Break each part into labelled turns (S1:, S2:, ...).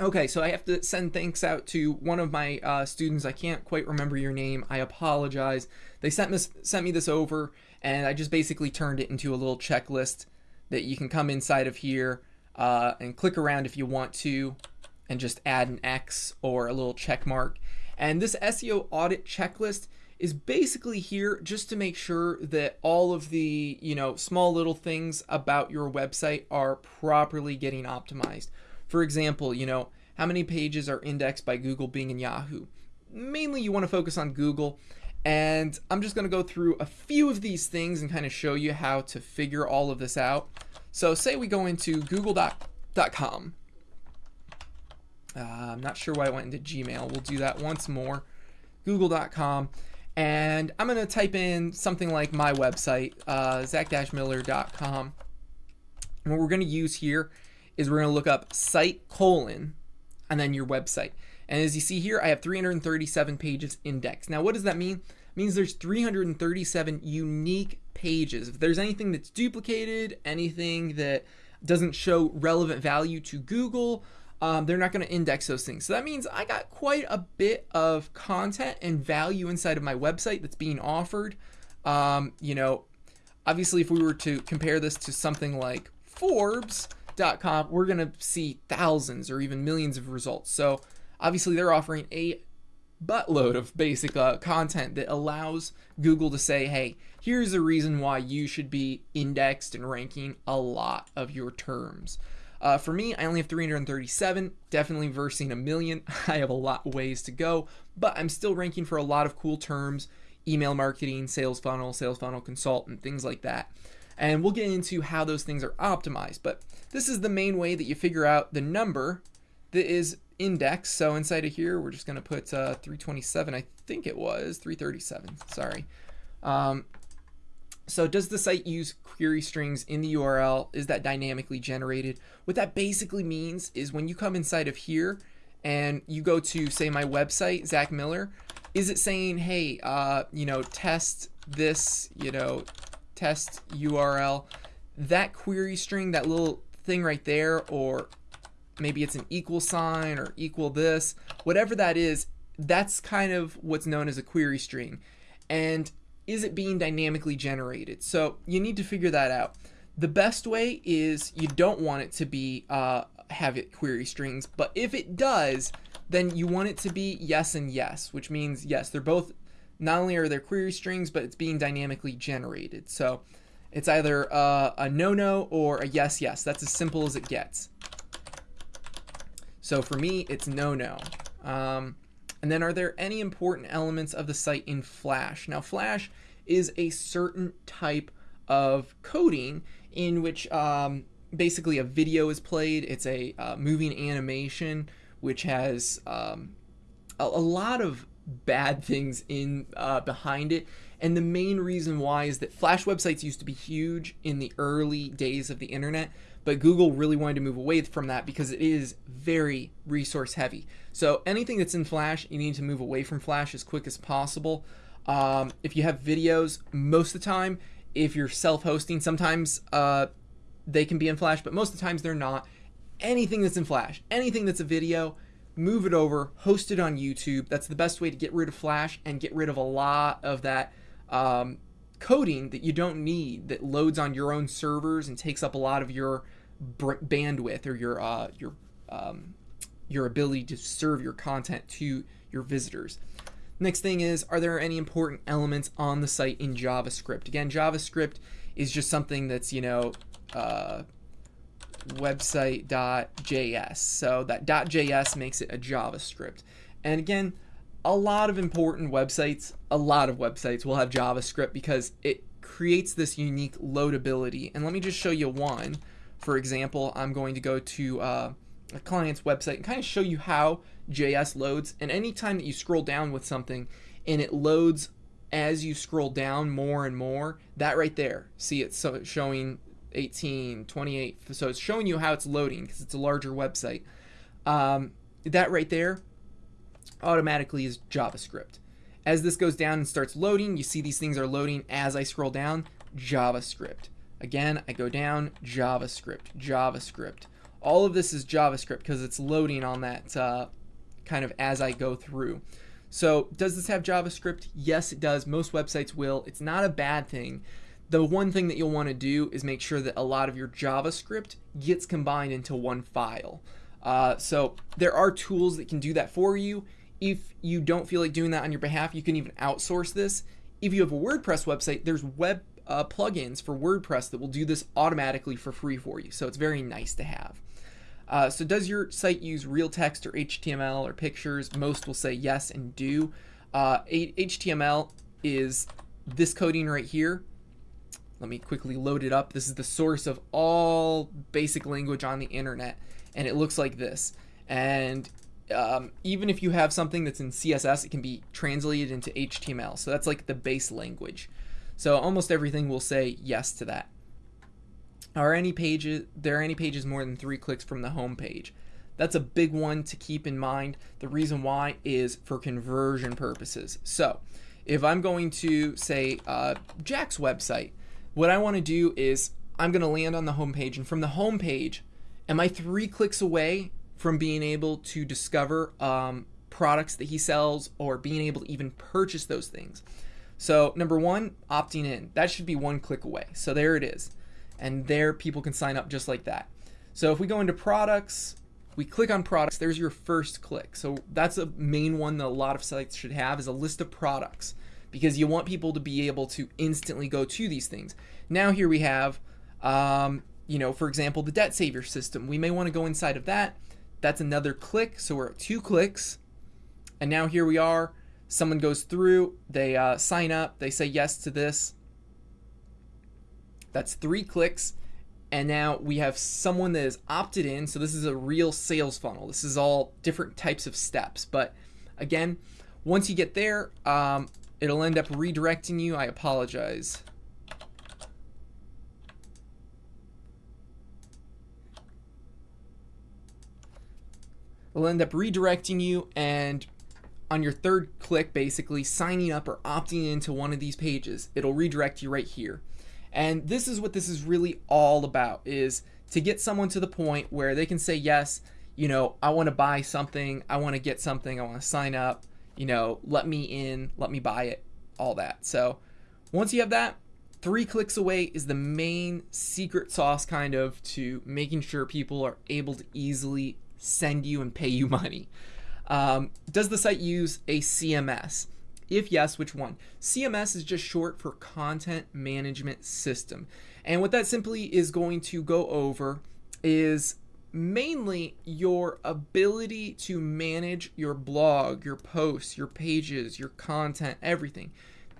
S1: Okay, so I have to send thanks out to one of my uh, students. I can't quite remember your name. I apologize. They sent me, sent me this over, and I just basically turned it into a little checklist that you can come inside of here uh, and click around if you want to, and just add an X or a little check mark. And this SEO audit checklist is basically here just to make sure that all of the you know small little things about your website are properly getting optimized. For example, you know, how many pages are indexed by Google, Bing, and Yahoo? Mainly you want to focus on Google. And I'm just going to go through a few of these things and kind of show you how to figure all of this out. So say we go into google.com. Uh, I'm not sure why I went into Gmail. We'll do that once more. Google.com. And I'm going to type in something like my website, uh, zach-miller.com. What we're going to use here is we're going to look up site colon and then your website. And as you see here, I have 337 pages indexed. Now, what does that mean? It means there's 337 unique pages. If there's anything that's duplicated, anything that doesn't show relevant value to Google, um, they're not going to index those things. So that means I got quite a bit of content and value inside of my website that's being offered. Um, you know, obviously, if we were to compare this to something like Forbes, Com, we're going to see thousands or even millions of results. So obviously they're offering a buttload of basic uh, content that allows Google to say, hey, here's the reason why you should be indexed and ranking a lot of your terms. Uh, for me, I only have 337, definitely versing a million. I have a lot of ways to go, but I'm still ranking for a lot of cool terms email marketing, sales funnel, sales funnel consultant, things like that. And we'll get into how those things are optimized. But this is the main way that you figure out the number that is indexed. So inside of here, we're just going to put uh, 327. I think it was 337. Sorry. Um, so does the site use query strings in the URL? Is that dynamically generated? What that basically means is when you come inside of here and you go to say my website, Zach Miller, is it saying, hey, uh, you know, test this, you know, test URL, that query string, that little thing right there, or maybe it's an equal sign or equal this, whatever that is, that's kind of what's known as a query string. And is it being dynamically generated? So you need to figure that out. The best way is you don't want it to be uh, have it query strings, but if it does, then you want it to be yes and yes, which means yes, they're both not only are there query strings, but it's being dynamically generated. So it's either uh, a no-no or a yes-yes. That's as simple as it gets. So for me, it's no-no. Um, and then are there any important elements of the site in Flash? Now Flash is a certain type of coding in which um, basically a video is played. It's a uh, moving animation which has um, a, a, lot of bad things in uh, behind it. And the main reason why is that Flash websites used to be huge in the early days of the internet, but Google really wanted to move away from that because it is very resource heavy. So anything that's in Flash, you need to move away from Flash as quick as possible. Um, if you have videos, most of the time, if you're self-hosting, sometimes uh, they can be in Flash, but most of the times they're not. Anything that's in Flash, anything that's a video, move it over, host it on YouTube. That's the best way to get rid of Flash and get rid of a lot of that um, coding that you don't need that loads on your own servers and takes up a lot of your bandwidth or your uh, your um, your ability to serve your content to your visitors. Next thing is, are there any important elements on the site in JavaScript? Again, JavaScript is just something that's, you know, uh, website.js. So that .js makes it a JavaScript. And again, a lot of important websites, a lot of websites will have JavaScript because it creates this unique loadability. And let me just show you one. For example, I'm going to go to uh, a client's website and kind of show you how JS loads. And anytime that you scroll down with something and it loads as you scroll down more and more, that right there, see it's showing 18, 28. So it's showing you how it's loading because it's a larger website. Um, that right there automatically is JavaScript. As this goes down and starts loading, you see these things are loading as I scroll down, JavaScript. Again, I go down, JavaScript, JavaScript. all of this is JavaScript because it's loading on that uh, kind of as I go through. So does this have JavaScript? Yes, it does. Most websites will. It's not a bad thing. The one thing that you'll want to do is make sure that a lot of your JavaScript gets combined into one file. Uh, so there are tools that can do that for you. If you don't feel like doing that on your behalf, you can even outsource this. If you have a WordPress website, there's web uh, plugins for WordPress that will do this automatically for free for you. So it's very nice to have. Uh, so does your site use real text or HTML or pictures? Most will say yes and do. Uh, HTML is this coding right here. Let me quickly load it up. This is the source of all basic language on the internet, and it looks like this. And um, even if you have something that's in CSS, it can be translated into HTML. So that's like the base language. So almost everything will say yes to that. Are any pages there are any pages more than three clicks from the home page? That's a big one to keep in mind. The reason why is for conversion purposes. So if I'm going to say uh, Jack's website, what I want to do is I'm going to land on the home page, and from the home page, am I three clicks away from being able to discover um, products that he sells or being able to even purchase those things? So number one, opting in. That should be one click away. So there it is and there people can sign up just like that. So if we go into products, we click on products, there's your first click. So that's a main one that a lot of sites should have is a list of products because you want people to be able to instantly go to these things. Now here we have, um, you know, for example, the debt saver system. We may want to go inside of that. That's another click. So we're at two clicks. And now here we are. Someone goes through, they uh, sign up, they say yes to this. That's three clicks. And now we have someone that is opted in. So this is a real sales funnel. This is all different types of steps. But again, once you get there, um, it'll end up redirecting you. I apologize. It'll end up redirecting you and on your third click, basically signing up or opting into one of these pages, it'll redirect you right here. And this is what this is really all about is to get someone to the point where they can say yes, you know, I want to buy something, I want to get something, I want to sign up, you know, let me in, let me buy it, all that. So, once you have that, 3 clicks away is the main secret sauce kind of to making sure people are able to easily send you and pay you money. Um, does the site use a CMS? If yes, which one? CMS is just short for Content Management System. And what that simply is going to go over is mainly your ability to manage your blog, your posts, your pages, your content, everything.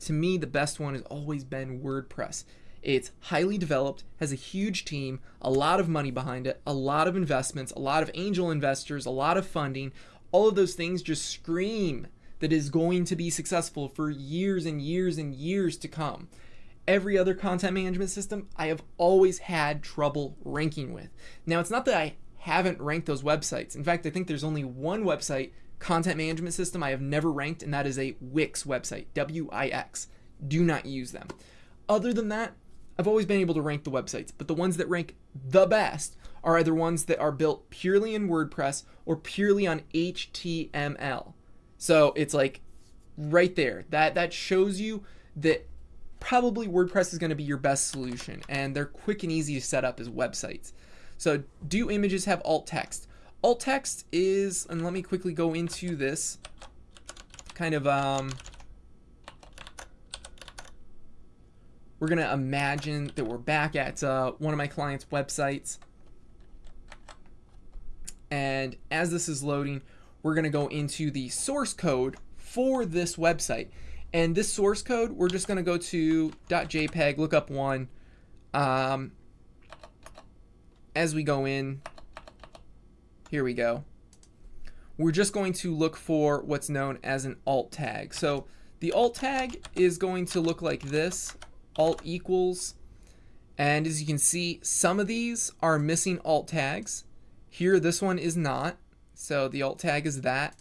S1: To me, the best one has always been WordPress. It's highly developed, has a huge team, a lot of money behind it, a lot of investments, a lot of angel investors, a lot of funding. All of those things just scream that is going to be successful for years and years and years to come. Every other content management system I have always had trouble ranking with. Now, it's not that I haven't ranked those websites. In fact, I think there's only one website content management system I have never ranked, and that is a Wix website, W I X. Do not use them. Other than that, I've always been able to rank the websites, but the ones that rank the best are either ones that are built purely in WordPress or purely on HTML. So it's like right there. That that shows you that probably WordPress is going to be your best solution and they're quick and easy to set up as websites. So do images have alt text? Alt text is, and let me quickly go into this kind of um, we're going to imagine that we're back at uh, one of my clients' websites. And as this is loading, we're going to go into the source code for this website. And this source code, we're just going to go to .jpeg, look up one. Um, as we go in, here we go. We're just going to look for what's known as an alt tag. So the alt tag is going to look like this, alt equals. And as you can see, some of these are missing alt tags. Here, this one is not. So the alt tag is that.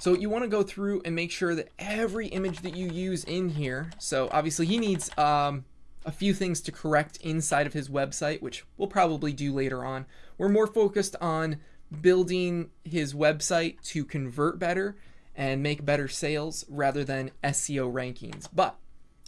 S1: So you want to go through and make sure that every image that you use in here, so obviously he needs um, a few things to correct inside of his website, which we'll probably do later on. We're more focused on building his website to convert better and make better sales rather than SEO rankings. But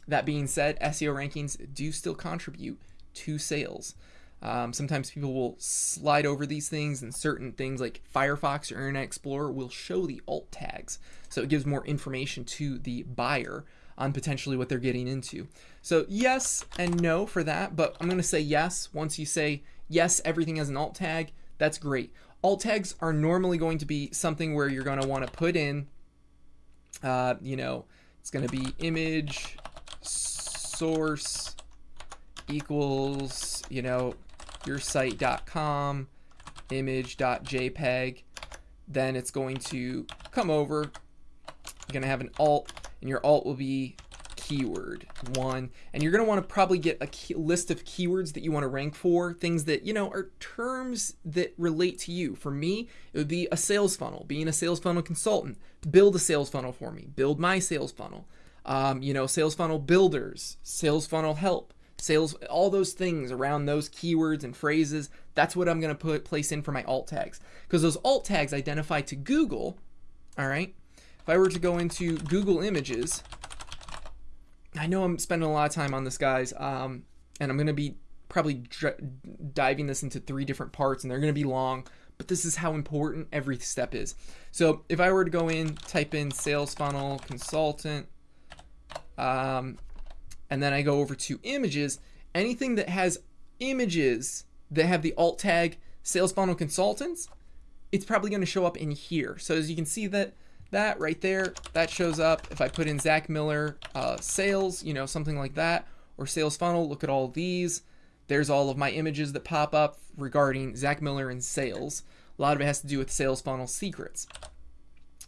S1: that being said, SEO rankings do still contribute to sales. Um, sometimes people will slide over these things, and certain things like Firefox or Internet Explorer will show the alt tags. So it gives more information to the buyer on potentially what they're getting into. So, yes and no for that, but I'm going to say yes. Once you say yes, everything has an alt tag, that's great. Alt tags are normally going to be something where you're going to want to put in, uh, you know, it's going to be image source equals, you know, your site.com image.jpg. Then it's going to come over. You're going to have an alt, and your alt will be keyword one. And you're going to want to probably get a key, list of keywords that you want to rank for things that you know are terms that relate to you. For me it would be a sales funnel being a sales funnel consultant. Build a sales funnel for me. Build my sales funnel. Um, you know sales funnel builders sales funnel help sales all those things around those keywords and phrases that's what i'm going to put place in for my alt tags. Because those alt tags identify to google all right if i were to go into google images I know I'm spending a lot of time on this, guys, um, and I'm going to be probably diving this into three different parts, and they're going to be long, but this is how important every step is. So if I were to go in, type in sales funnel consultant, um, and then I go over to images, anything that has images that have the alt tag sales funnel consultants, it's probably going to show up in here. So as you can see that that right there, that shows up. If I put in Zach Miller uh, sales, you know, something like that, or sales funnel, look at all these. There's all of my images that pop up regarding Zach Miller and sales. A lot of it has to do with sales funnel secrets.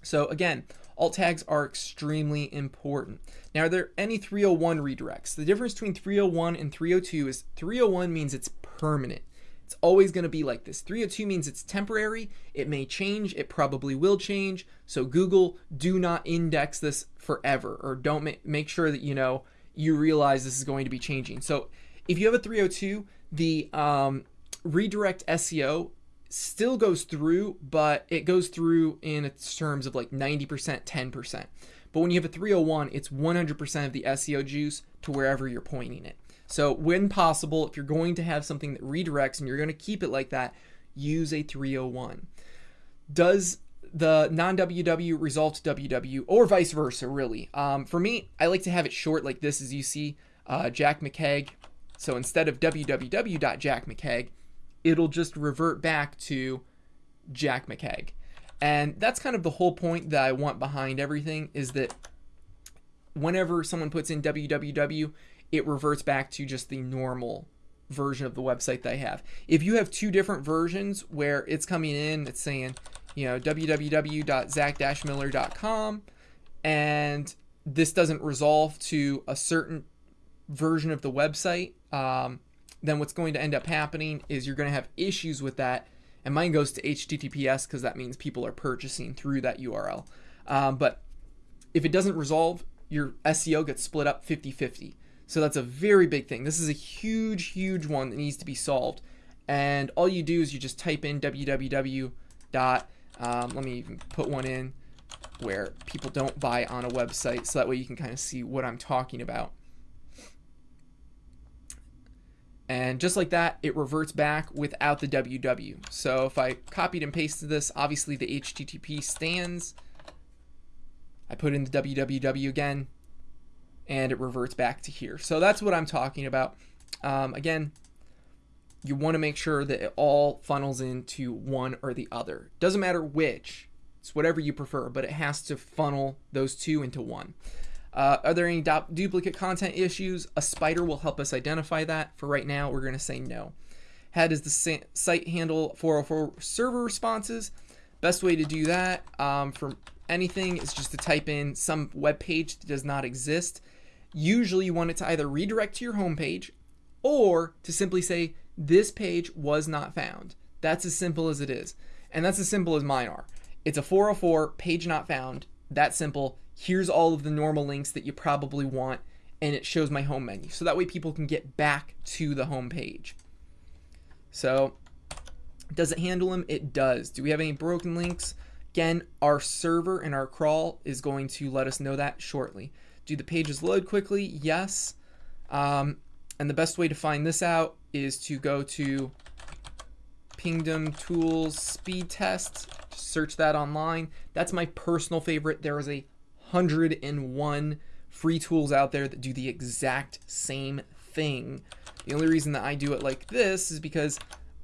S1: So again, alt tags are extremely important. Now, are there any 301 redirects? The difference between 301 and 302 is 301 means it's permanent. It's always going to be like this. 302 means it's temporary. It may change. It probably will change. So Google, do not index this forever or don't ma- make sure that you know you realize this is going to be changing. So if you have a 302, the um, redirect SEO still goes through, but it goes through in terms of like 90%, 10%. But when you have a 301, it's 100% of the SEO juice to wherever you're pointing it. So when possible, if you're going to have something that redirects and you're going to keep it like that, use a 301. Does the non-WW resolve to WW or vice versa, really? Um, for me, I like to have it short like this, as you see, uh, Jack McKeag. So instead of www.jackmckeg, it'll just revert back to Jack McKeag. And that's kind of the whole point that I want behind everything is that whenever someone puts in www, it reverts back to just the normal version of the website they have. If you have two different versions where it's coming in, it's saying, you know, www.zach-miller.com, and this doesn't resolve to a certain version of the website, um, then what's going to end up happening is you're going to have issues with that. And mine goes to HTTPS because that means people are purchasing through that URL. Um, but if it doesn't resolve, your SEO gets split up 50 50. So that's a very big thing. This is a huge, huge one that needs to be solved. And all you do is you just type in www. Dot, um, let me even put one in where people don't buy on a website so that way you can kind of see what I'm talking about. And just like that, it reverts back without the www. So if I copied and pasted this, obviously the HTTP stands. I put in the www again, and it reverts back to here. So that's what I'm talking about. Um, again, you want to make sure that it all funnels into one or the other. Doesn't matter which, it's whatever you prefer, but it has to funnel those two into one. Uh, are there any du- duplicate content issues? A spider will help us identify that. For right now, we're going to say no. How does the site handle 404 server responses? Best way to do that um, for anything is just to type in some web page that does not exist Usually you want it to either redirect to your home page or to simply say, this page was not found. That's as simple as it is. And that's as simple as mine are. It's a 404 page not found. That simple. Here's all of the normal links that you probably want. and it shows my home menu. So that way people can get back to the home page. So does it handle them? It does. Do we have any broken links? Again, our server and our crawl is going to let us know that shortly. Do the pages load quickly? Yes. Um, and the best way to find this out is to go to Pingdom Tools Speed Test. Just Search that online. That's my personal favorite. There is a 101 free tools out there that do the exact same thing. The only reason that I do it like this is because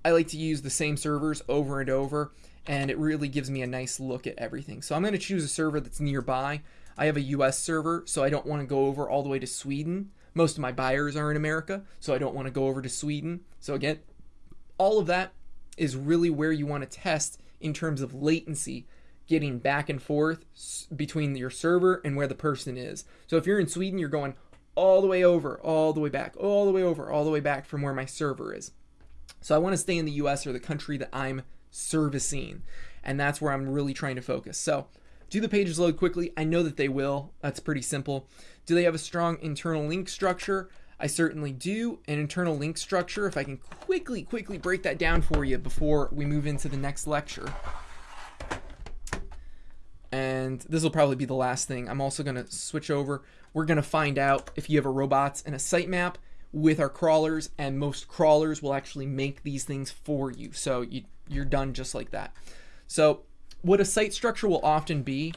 S1: I like to use the same servers over and over and it really gives me a nice look at everything. So I'm going to choose a server that's nearby. I have a US server, so I don't want to go over all the way to Sweden. Most of my buyers are in America, so I don't want to go over to Sweden. So again, all of that is really where you want to test in terms of latency getting back and forth between your server and where the person is. So if you're in Sweden, you're going all the way over, all the way back, all the way over, all the way back from where my server is. So I want to stay in the US or the country that I'm servicing. And that's where I'm really trying to focus. So do the pages load quickly? I know that they will. That's pretty simple. Do they have a strong internal link structure? I certainly do. An internal link structure, if I can quickly, quickly break that down for you before we move into the next lecture. And this will probably be the last thing. I'm also going to switch over. We're going to find out if you have a robots and a sitemap with our crawlers, and most crawlers will actually make these things for you. So you, you're done just like that. So what a site structure will often be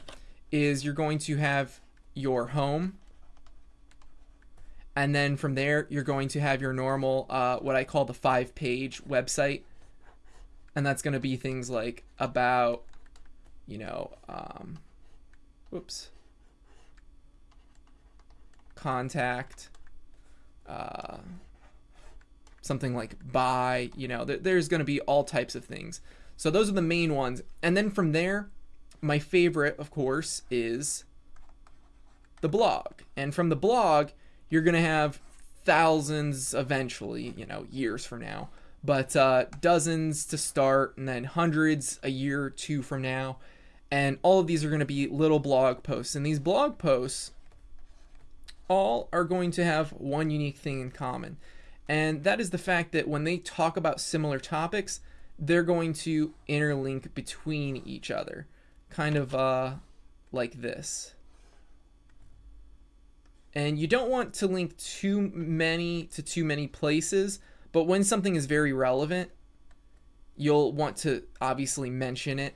S1: is you're going to have your home, and then from there you're going to have your normal uh, what I call the five page website. And that's going to be things like about you know um, whoops. Contact uh, something like buy you know th there's going to be all types of things so those are the main ones and then from there my favorite of course is the blog and from the blog you're going to have thousands eventually, you know, years from now, but uh, dozens to start and then hundreds a year or two from now. And all of these are going to be little blog posts. And these blog posts all are going to have one unique thing in common. And that is the fact that when they talk about similar topics, they're going to interlink between each other. Kind of uh, like this. And you don't want to link too many to too many places but when something is very relevant you'll want to obviously mention it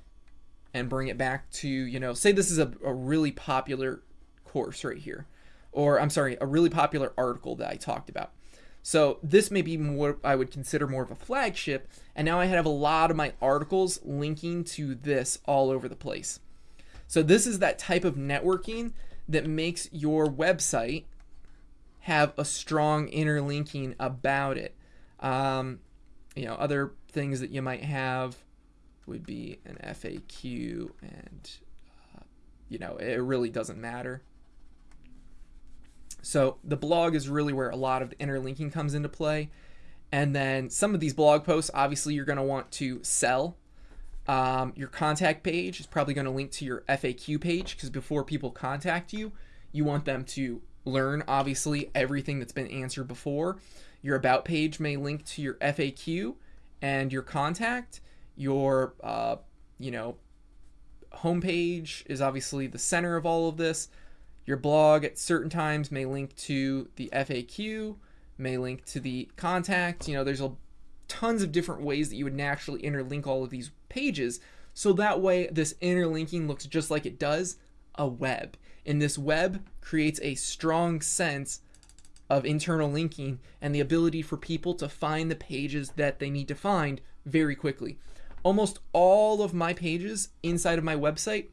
S1: and bring it back to you know say this is a, a really popular course right here. Or i'm sorry a really popular article that i talked about so this may be what I would consider more of a flagship, and now I have a lot of my articles linking to this all over the place. So this is that type of networking that makes your website have a strong interlinking about it. Um, you know, other things that you might have would be an FAQ, and uh, you know, it really doesn't matter. So the blog is really where a lot of the interlinking comes into play. And then some of these blog posts, obviously, you're going to want to sell um, your contact page is probably going to link to your FAQ page because before people contact you, you want them to learn, obviously, everything that's been answered before. Your About page may link to your FAQ and your contact. Your, uh, you know, homepage is obviously the center of all of this. Your blog at certain times may link to the FAQ, may link to the contact. You know, there's a tons of different ways that you would naturally interlink all of these pages. So that way, this interlinking looks just like it does a web. And this web creates a strong sense of internal linking and the ability for people to find the pages that they need to find very quickly. Almost all of my pages inside of my website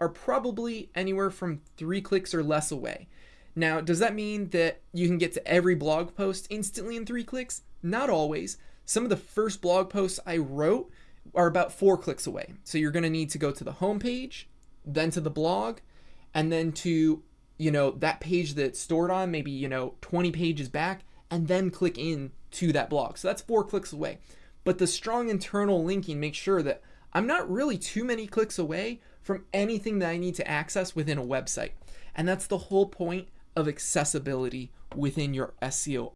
S1: are probably anywhere from three clicks or less away. Now, does that mean that you can get to every blog post instantly in three clicks? Not always. Some of the first blog posts I wrote are about four clicks away. So you're going to need to go to the home page, then to the blog, and then to, you know, that page that's stored on, maybe, you know, 20 pages back, and then click in to that blog. So that's four clicks away. But the strong internal linking makes sure that I'm not really too many clicks away from anything that I need to access within a website. And that's the whole point of accessibility within your SEO